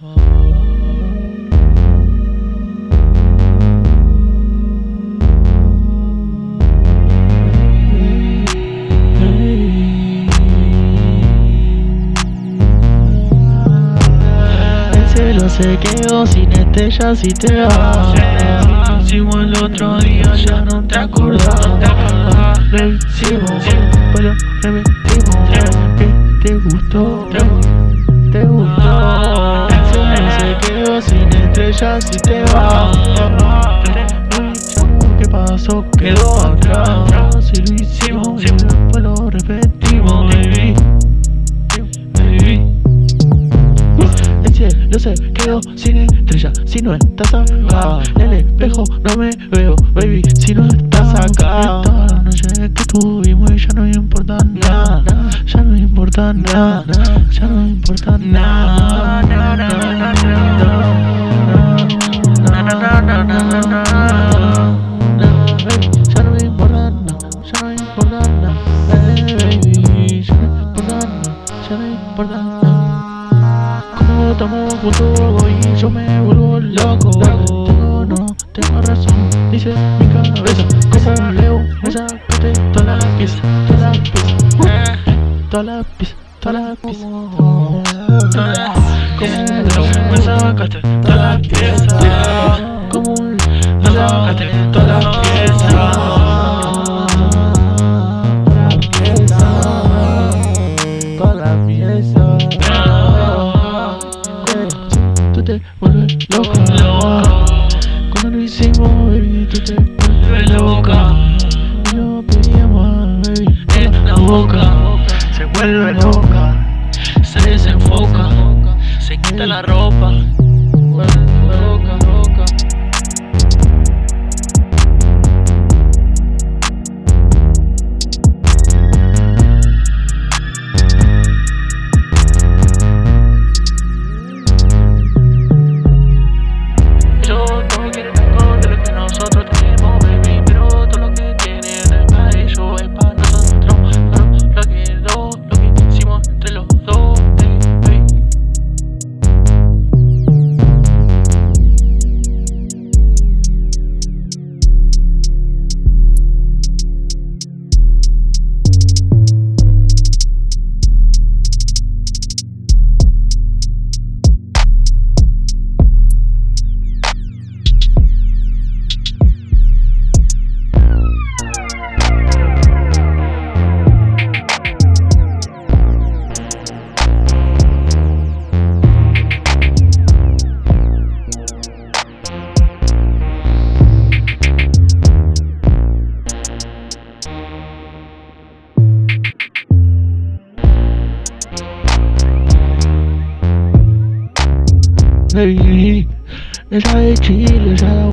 Se quedó sin estrellas y te vas. Hicimos el otro día, ya no te acordás. Lo hicimos, lo repetimos estrellas y te vas ¿Qué pasó? Quedó atrás. Si lo hicimos, lo repetimos Baby, baby. El cielo se quedó sin estrellas Si no estás acá. En el espejo no me veo Baby, si no estás acá. Toda la noche que tuvimos y ya no importa nada. Ya no importa nada. Ya no importa nada Como estamos juntos y yo me vuelvo loco. Tengo, no, tengo razón, dice mi cabeza. Como leo, me sacaste toda la pieza, toda la pieza. Toda la pieza, toda la pieza. Me sacaste toda la pieza te vuelves loca. Cuando lo hicimos, baby, tú te Vuelve loca. Lo pedíamos, baby en la boca. Se vuelve loca Se desenfoca Se quita la ropa baby. And I ain't cheating,